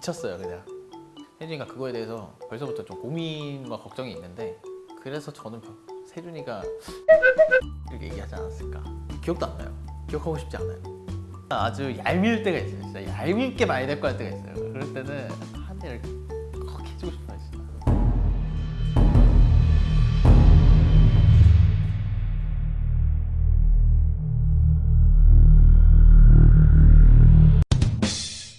미쳤어요 그냥. 혜준이가 그거에 대해서 벌써부터 좀 고민과 걱정이 있는데 그래서 저는 벼- 세준이가 이렇게 얘기하지 않았을까. 기억도 안 나요. 기억하고 싶지 않아요. 아주 얄미울 때가 있어요 진짜. 얄밉게 많이 데리고 할 때가 있어요. 그럴 때는 한 대를 콕 해주고 싶어요. 진짜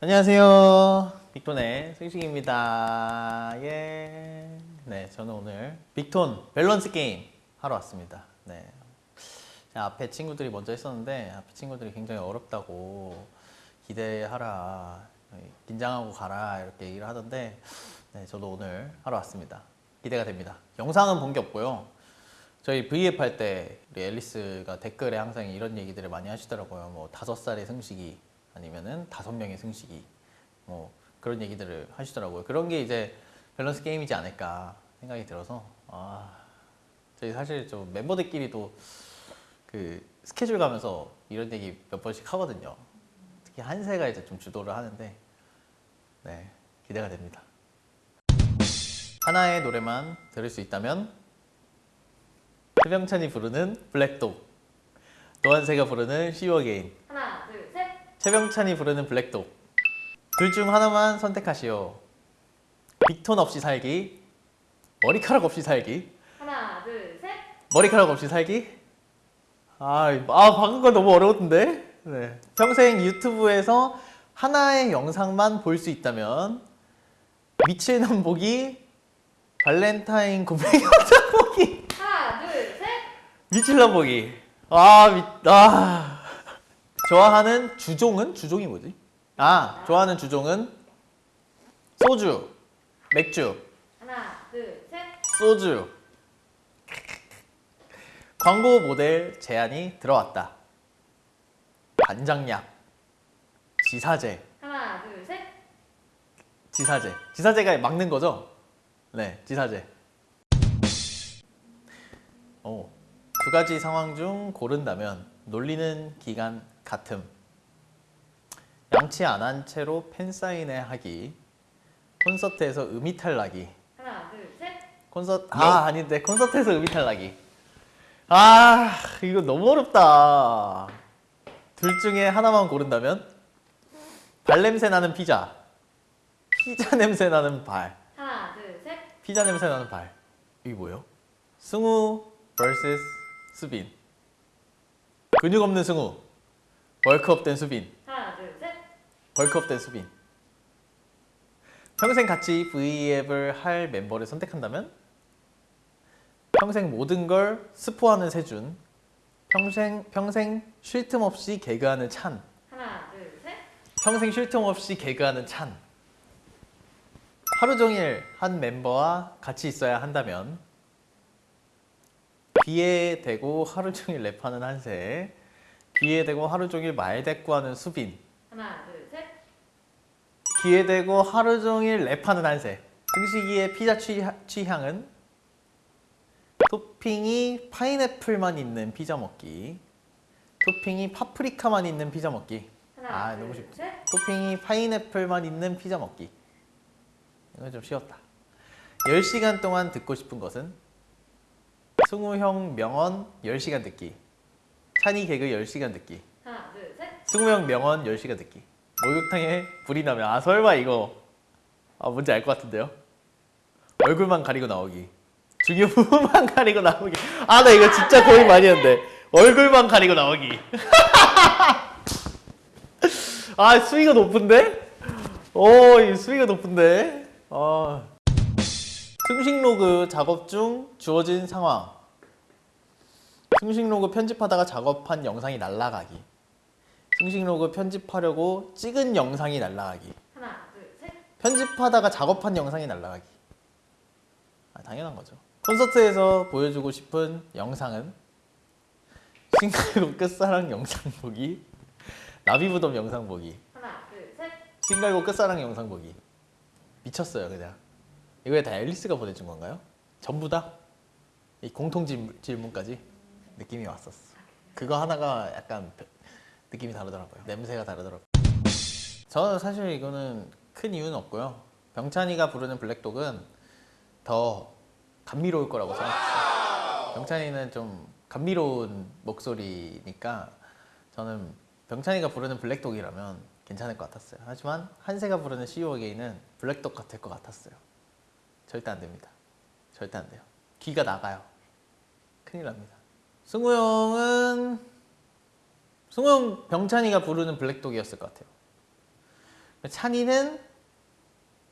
안녕하세요. 빅톤의 승식입니다. 예. 네, 저는 오늘 빅톤 밸런스 게임 하러 왔습니다. 네. 자, 앞에 친구들이 먼저 했었는데 앞에 친구들이 굉장히 어렵다고 기대하라, 긴장하고 가라 이렇게 얘기를 하던데 네, 저도 오늘 하러 왔습니다. 기대가 됩니다. 영상은 본 게 없고요. 저희 V앱 할 때 우리 앨리스가 댓글에 항상 이런 얘기들을 많이 하시더라고요. 뭐 다섯 살의 승식이 아니면은 다섯 명의 승식이 뭐 그런 얘기들을 하시더라고요. 그런 게 이제 밸런스 게임이지 않을까 생각이 들어서 아 저희 사실 좀 멤버들끼리도 그 스케줄 가면서 이런 얘기 몇 번씩 하거든요. 특히 한세가 이제 좀 주도를 하는데 네 기대가 됩니다. 하나의 노래만 들을 수 있다면 최병찬이 부르는 블랙독 도한세가 부르는 See You Again 하나, 둘, 셋. 최병찬이 부르는 Black Dog 둘 중 하나만 선택하시오 빅톤 없이 살기 머리카락 없이 살기 하나, 둘, 셋. 머리카락 없이 살기 아, 아 방금 건 너무 어려웠는데 네. 평생 유튜브에서 하나의 영상만 볼 수 있다면 미칠남 보기 발렌타인 고백 영상 보기 하나, 둘, 셋. 미칠남 보기 아, 미, 아 좋아하는 주종은? 주종이 뭐지? 아 좋아하는 주종은 소주 맥주. 하나, 둘, 셋. 소주. 광고 모델 제안이 들어왔다. 반장약 지사제. 하나, 둘, 셋. 지사제. 지사제가 막는 거죠? 네 지사제. 오, 두 가지 상황 중 고른다면 놀리는 기간 같음 양치 안 한 채로 팬사인회 하기 콘서트에서 음이탈 나기 하나, 둘, 셋. 콘서트 아 아닌데 콘서트에서 음이탈 나기 아 이거 너무 어렵다. 둘 중에 하나만 고른다면? 발냄새 나는 피자. 피자 냄새 나는 발. 하나, 둘, 셋. 피자 냄새 나는 발. 이게 뭐예요? 승우 vs 수빈. 근육 없는 승우. 벌크업 된 수빈. 벌크업 된 수빈. 평생 같이 V앱을 할 멤버를 선택한다면? 평생 모든 걸 스포하는 세준. 평생 평생 쉴 틈 없이 개그하는 찬. 하나, 둘, 셋. 평생 쉴 틈 없이 개그하는 찬. 하루 종일 한 멤버와 같이 있어야 한다면? 귀에 대고 하루 종일 랩하는 한세. 귀에 대고 하루 종일 말 대꾸하는 수빈. 하나, 둘, 대고 하루 종일 랩하는 한세 등식이의 피자 취, 취향은? 토핑이 파인애플만 있는 피자 먹기. 토핑이 파프리카만 있는 피자 먹기. 하나, 아, 둘, 너무 쉽다. 셋. 토핑이 파인애플만 있는 피자 먹기. 이건 좀 쉬웠다. 10시간 동안 듣고 싶은 것은? 승우 형 명언 10시간 듣기. 찬이 개그 10시간 듣기. 하나, 둘, 셋. 승우 형 명언 10시간 듣기 목욕탕에 불이 나면 아 설마 이거. 아 뭔지 알 것 같은데요? 얼굴만 가리고 나오기. 중요 부분만 가리고 나오기. 아 나 이거 진짜 고민 많이 했는데. 얼굴만 가리고 나오기. 아 수위가 높은데? 오이 수위가 높은데? 아 승식 로그 작업 중 주어진 상황. 승식 로그 편집하다가 작업한 영상이 날라가기 승식 로그 편집하려고 찍은 영상이 날라가기. 하나, 둘, 셋. 편집하다가 작업한 영상이 날라가기. 아, 당연한 거죠. 콘서트에서 보여주고 싶은 영상은? 싱글곡 끝사랑 영상 보기? 나비무덤 영상 보기? 하나, 둘, 셋. 싱글곡 끝사랑 영상 보기. 미쳤어요 그냥. 이거에 다 앨리스가 보내준 건가요? 전부 다? 이 공통 질- 질문까지? 느낌이 왔었어. 그거 하나가 약간 배- 느낌이 다르더라고요 냄새가 다르더라고요 저는 사실 이거는 큰 이유는 없고요. 병찬이가 부르는 블랙독은 더 감미로울 거라고 생각했어요. 병찬이는 좀 감미로운 목소리니까 저는 병찬이가 부르는 블랙독이라면 괜찮을 것 같았어요. 하지만 한세가 부르는 CU 어게인은 블랙독 같을 것 같았어요. 절대 안 됩니다. 절대 안 돼요. 귀가 나가요. 큰일 납니다. 승우 형은 승우 형 병찬이가 부르는 블랙독이었을 것 같아요. 찬이는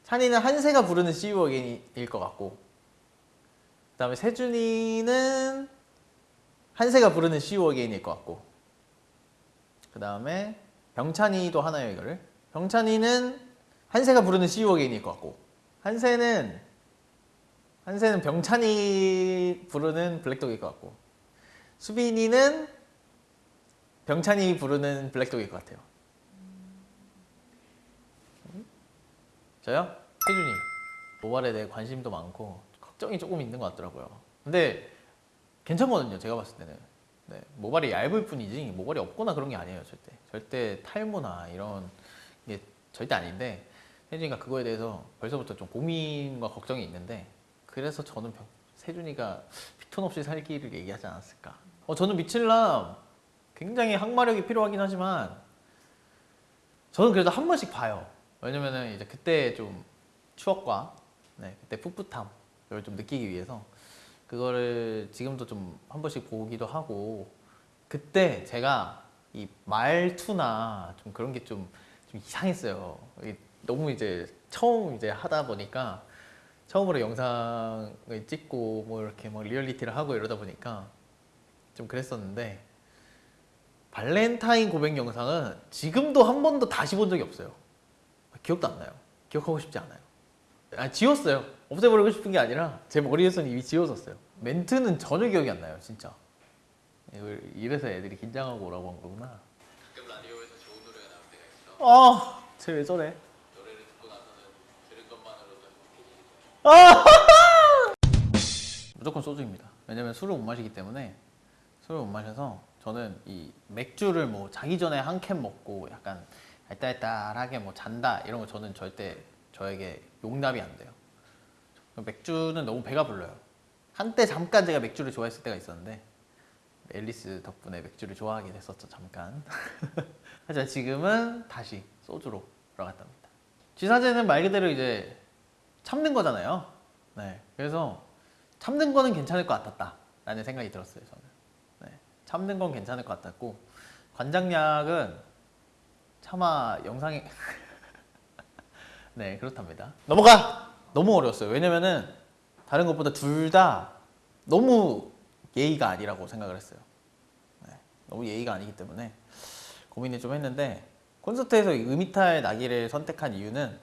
찬이는 한세가 부르는 CU 어게인일 것 같고 그 다음에 세준이는 한세가 부르는 CU 어게인일 것 같고 그 다음에 병찬이도 하나요 이거를 병찬이는 한세가 부르는 CU 어게인일 것 같고 한세는 한세는 병찬이 부르는 블랙독일 것 같고 수빈이는 병찬이 부르는 블랙독일 것 같아요. 저요? 혜준이 모발에 대해 관심도 많고 걱정이 조금 있는 것 같더라고요. 근데 괜찮거든요. 제가 봤을 때는 네, 모발이 얇을 뿐이지 모발이 없거나 그런 게 아니에요. 절대 절대 탈모나 이런 게 절대 아닌데 혜준이가 그거에 대해서 벌써부터 좀 고민과 걱정이 있는데 그래서 저는 병- 세준이가 피톤 없이 살기를 얘기하지 않았을까. 어, 저는 미칠남 굉장히 항마력이 필요하긴 하지만 저는 그래도 한 번씩 봐요. 왜냐면은 이제 그때 좀 추억과 네, 그때 풋풋함 이걸 좀 느끼기 위해서 그거를 지금도 좀 한 번씩 보기도 하고 그때 제가 이 말투나 좀 그런 게 좀 좀 이상했어요. 너무 이제 처음 이제 하다 보니까 처음으로 영상을 찍고 뭐 이렇게 막 리얼리티를 하고 이러다 보니까 좀 그랬었는데 발렌타인 고백 영상은 지금도 한 번도 다시 본 적이 없어요. 기억도 안 나요. 기억하고 싶지 않아요. 아, 지웠어요. 없애버리고 싶은 게 아니라 제 머리에서는 이미 지워졌어요. 멘트는 전혀 기억이 안 나요, 진짜. 이래서 애들이 긴장하고 오라고 한 거구나. 가끔 라디오에서 좋은 노래가 나올 때가 있어. 아, 쟤 왜 저래? 노래를 듣고 나서는 들은 것만으로도 행복해지는 무조건 소주입니다. 왜냐면 술을 못 마시기 때문에 술을 못 마셔서 저는 이 맥주를 뭐 자기 전에 한 캔 먹고 약간 알딸딸하게 뭐 잔다 이런 거 저는 절대 저에게 용납이 안 돼요. 맥주는 너무 배가 불러요. 한때 잠깐 제가 맥주를 좋아했을 때가 있었는데 앨리스 덕분에 맥주를 좋아하게 됐었죠 잠깐. 하지만 지금은 다시 소주로 돌아갔답니다. 쥐사제는 말 그대로 이제 참는 거잖아요. 네, 그래서 참는 거는 괜찮을 것 같았다 라는 생각이 들었어요 저는. 네, 참는 건 괜찮을 것 같았고 관장약은 차마 영상에 네 그렇답니다. 넘어가 너무 어려웠어요. 왜냐면은 다른 것보다 둘 다 너무 예의가 아니라고 생각을 했어요. 네, 너무 예의가 아니기 때문에 고민을 좀 했는데 콘서트에서 이 음이탈 나기를 선택한 이유는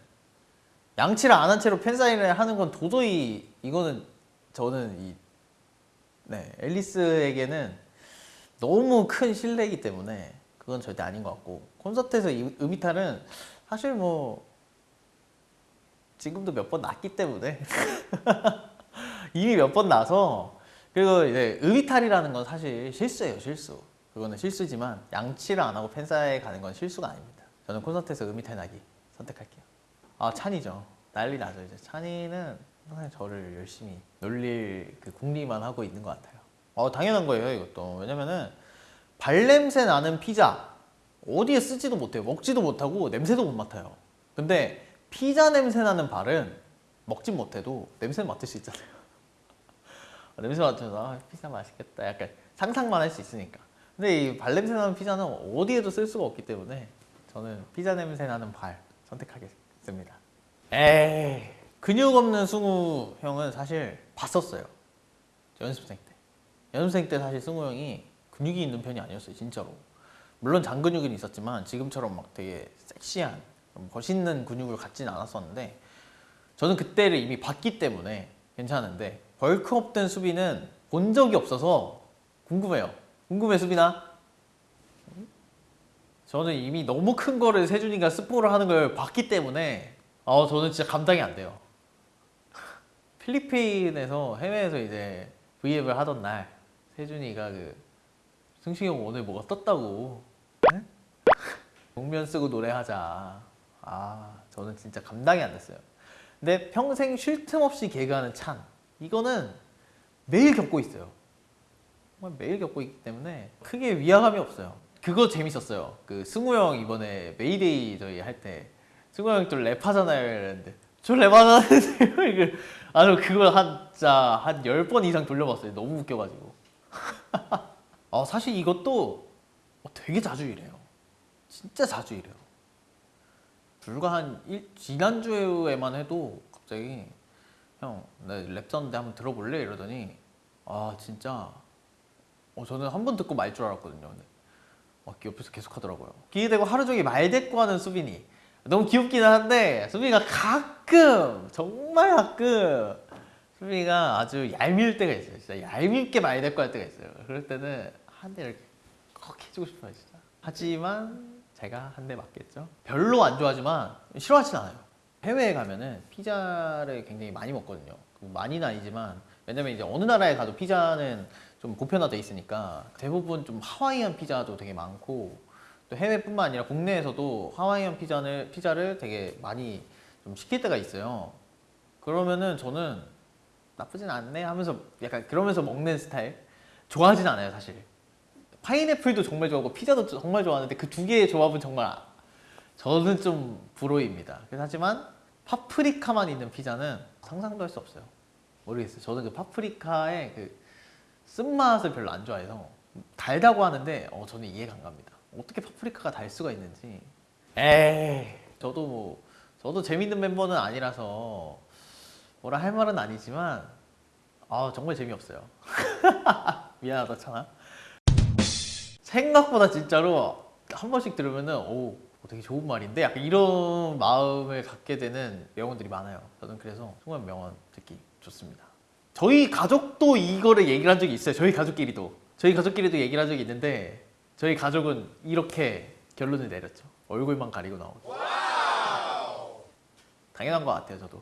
양치를 안 한 채로 팬사인을 하는 건 도저히 이거는 저는 이 네, 앨리스에게는 너무 큰 신뢰이기 때문에 그건 절대 아닌 것 같고 콘서트에서 이 음이탈은 사실 뭐 지금도 몇 번 났기 때문에 이미 몇 번 나서 그리고 이제 음이탈이라는 건 사실 실수예요 실수. 그거는 실수지만 양치를 안 하고 팬사에 가는 건 실수가 아닙니다. 저는 콘서트에서 음이탈 나기 선택할게요. 아 찬이죠. 난리 나죠 이제. 찬이는 항상 저를 열심히 놀릴 그 궁리만 하고 있는 것 같아요 어 당연한 거예요 이것도. 왜냐면은 발냄새 나는 피자 어디에 쓰지도 못해요. 먹지도 못하고 냄새도 못 맡아요. 근데 피자 냄새 나는 발은 먹진 못해도 냄새 맡을 수 있잖아요. 어, 냄새 맡아서 아, 피자 맛있겠다. 약간 상상만 할 수 있으니까. 근데 이 발냄새 나는 피자는 어디에도 쓸 수가 없기 때문에 저는 피자 냄새 나는 발 선택하겠습니다. 에이 근육 없는 승우 형은 사실 봤었어요. 연습생 때 연습생 때 사실 승우 형이 근육이 있는 편이 아니었어요 진짜로. 물론 장근육은 있었지만 지금처럼 막 되게 섹시한 멋있는 근육을 갖진 않았었는데 저는 그때를 이미 봤기 때문에 괜찮은데 벌크업 된 수비는 본 적이 없어서 궁금해요. 궁금해 수빈아? 저는 이미 너무 큰 거를 세준이가 스포를 하는 걸 봤기 때문에 아 저는 진짜 감당이 안 돼요. 필리핀에서 해외에서 이제 V앱을 하던 날 세준이가 그 승식이 형 오늘 뭐가 떴다고 네? 복면 쓰고 노래하자 아 저는 진짜 감당이 안 됐어요. 근데 평생 쉴 틈 없이 개그하는 찬 이거는 매일 겪고 있어요. 정말 매일 겪고 있기 때문에 크게 위화감이 없어요. 그거 재밌었어요. 그 승우 형 이번에 메이데이 저희 할 때 승우 형이 또 랩하잖아요 이랬는데 저 랩하는데요 이거 아주 그걸 한 진짜 한열번 이상 돌려봤어요. 너무 웃겨가지고. 어, 사실 이것도 어, 되게 자주 이래요. 진짜 자주 이래요. 불과 한 일, 지난주에만 해도 갑자기 형, 나랩 썼는데 한번 들어볼래? 이러더니 아 진짜 어, 저는 한 번 듣고 말 줄 알았거든요. 근데 막 옆에서 계속 하더라고요. 기대고 하루 종일 말대꾸하는 수빈이 너무 귀엽기는 한데 수빈이가 가끔 정말 가끔 수빈이가 아주 얄미울 때가 있어요. 진짜 얄밉게 말대꾸할 때가 있어요. 그럴 때는 한 대를 꼭 해주고 싶어요, 진짜. 하지만 제가 한 대 맞겠죠. 별로 안 좋아하지만 싫어하진 않아요. 해외에 가면은 피자를 굉장히 많이 먹거든요. 많이는 아니지만 왜냐면 이제 어느 나라에 가도 피자는 좀 보편화돼 있으니까 대부분 좀 하와이안 피자도 되게 많고 또 해외뿐만 아니라 국내에서도 하와이안 피자를 피자를 되게 많이 좀 시킬 때가 있어요. 그러면은 저는 나쁘진 않네 하면서 약간 그러면서 먹는 스타일 좋아하진 않아요 사실. 파인애플도 정말 좋아하고 피자도 정말 좋아하는데 그 두 개의 조합은 정말 저는 좀 불호입니다. 하지만 파프리카만 있는 피자는 상상도 할 수 없어요. 모르겠어요. 저는 그 파프리카의 그 쓴맛을 별로 안 좋아해서 달다고 하는데 어, 저는 이해가 안 갑니다. 어떻게 파프리카가 달 수가 있는지. 에이, 저도 뭐 저도 재밌는 멤버는 아니라서 뭐라 할 말은 아니지만 아 정말 재미없어요. 미안하다 찬아. 생각보다 진짜로 한 번씩 들으면은 오 되게 좋은 말인데 약간 이런 마음을 갖게 되는 명언들이 많아요. 저는 그래서 정말 명언 듣기 좋습니다. 저희 가족도 이거를 얘기를 한 적이 있어요. 저희 가족끼리도 저희 가족끼리도 얘기를 한 적이 있는데 저희 가족은 이렇게 결론을 내렸죠. 얼굴만 가리고 나오고. 당연한 것 같아요. 저도.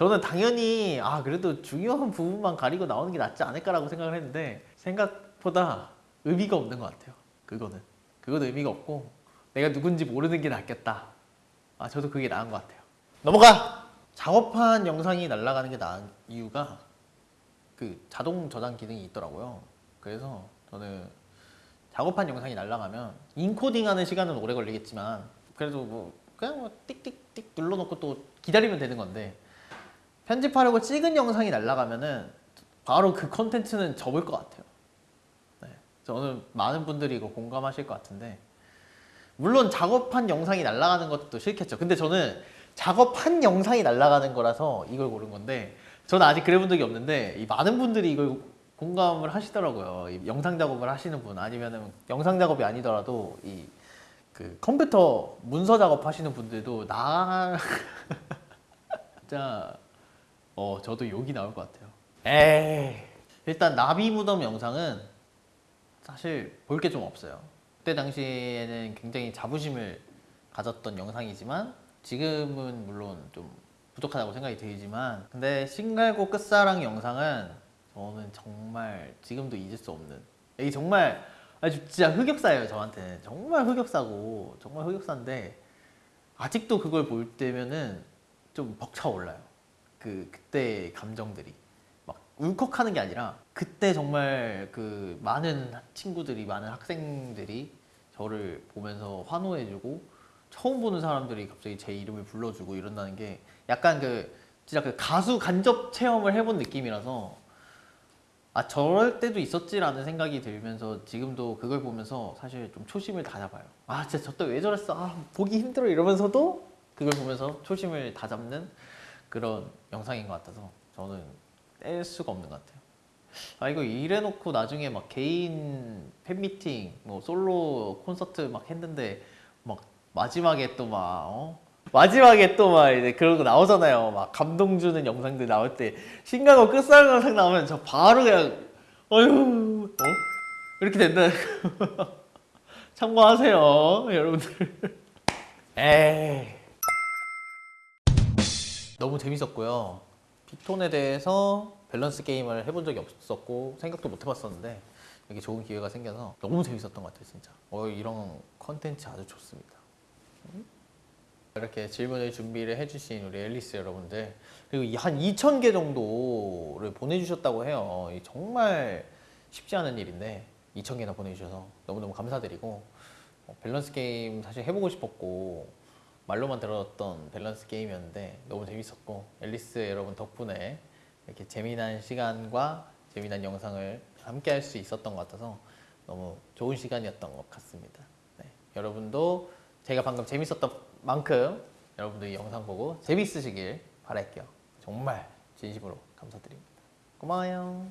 저는 당연히 아 그래도 중요한 부분만 가리고 나오는 게 낫지 않을까라고 생각을 했는데 생각보다 의미가 없는 것 같아요. 그거는 그건 의미가 없고 내가 누군지 모르는 게 낫겠다. 아 저도 그게 나은 것 같아요. 넘어가. 작업한 영상이 날아가는 게 나은 이유가 그 자동 저장 기능이 있더라고요. 그래서 저는 작업한 영상이 날아가면 인코딩하는 시간은 오래 걸리겠지만 그래도 뭐 그냥 뭐 띡띡띡 눌러놓고 또 기다리면 되는 건데 편집하려고 찍은 영상이 날아가면은 바로 그 컨텐츠는 접을 것 같아요. 네, 저는 많은 분들이 이거 공감하실 것 같은데 물론 작업한 영상이 날아가는 것도 싫겠죠. 근데 저는 작업한 영상이 날아가는 거라서 이걸 고른 건데 저는 아직 그래 본 적이 없는데 이 많은 분들이 이걸 공감을 하시더라고요. 이 영상 작업을 하시는 분 아니면은 영상 작업이 아니더라도 이 그 컴퓨터 문서 작업 하시는 분들도 나 진짜 어 저도 욕이 나올 것 같아요. 에이 일단 나비 무덤 영상은 사실 볼 게 좀 없어요. 그때 당시에는 굉장히 자부심을 가졌던 영상이지만 지금은 물론 좀 부족하다고 생각이 들지만 근데 신갈고 끝사랑 영상은 저는 정말 지금도 잊을 수 없는 이게 정말 아주 진짜 흑역사예요 저한테는 정말 흑역사고 정말 흑역사인데 아직도 그걸 볼 때면은 좀 벅차올라요 그 그때 감정들이 막 울컥하는 게 아니라 그때 정말 그 많은 친구들이 많은 학생들이 저를 보면서 환호해주고 처음 보는 사람들이 갑자기 제 이름을 불러주고 이런다는 게 약간 그 진짜 그 가수 간접 체험을 해본 느낌이라서 아 저럴 때도 있었지라는 생각이 들면서 지금도 그걸 보면서 사실 좀 초심을 다 잡아요. 아 진짜 저때 왜 저랬어? 아 보기 힘들어 이러면서도 그걸 보면서 초심을 다 잡는 그런 영상인 것 같아서 저는 뗄 수가 없는 것 같아요. 아 이거 이래놓고 나중에 막 개인 팬미팅, 뭐 솔로 콘서트 막 했는데 막 마지막에 또막 어? 마지막에 또 막 이제 거 나오잖아요. 막 감동 주는 영상들 나올 때 신가고 끝사랑 영상 나오면 저 바로 그냥 어휴 어? 이렇게 된다. 참고하세요, 여러분들. 에이. 너무 재밌었고요. 빅톤에 대해서 밸런스 게임을 해본 적이 없었고 생각도 못 해봤었는데 이렇게 좋은 기회가 생겨서 너무 재밌었던 것 같아요, 진짜. 어, 이런 컨텐츠 아주 좋습니다. 음? 이렇게 질문을 준비를 해주신 우리 앨리스 여러분들 그리고 이한 2,000개 정도를 보내주셨다고 해요. 이 정말 쉽지 않은 일인데 2,000개나 보내주셔서 너무너무 감사드리고 어, 밸런스 게임 사실 해보고 싶었고 말로만 들었던 밸런스 게임이었는데 너무 재밌었고 앨리스 여러분 덕분에 이렇게 재미난 시간과 재미난 영상을 함께 할 수 있었던 것 같아서 너무 좋은 시간이었던 것 같습니다. 네, 여러분도 제가 방금 재밌었던 만큼 여러분도 이 영상 보고 재밌으시길 바랄게요. 정말 진심으로 감사드립니다. 고마워요.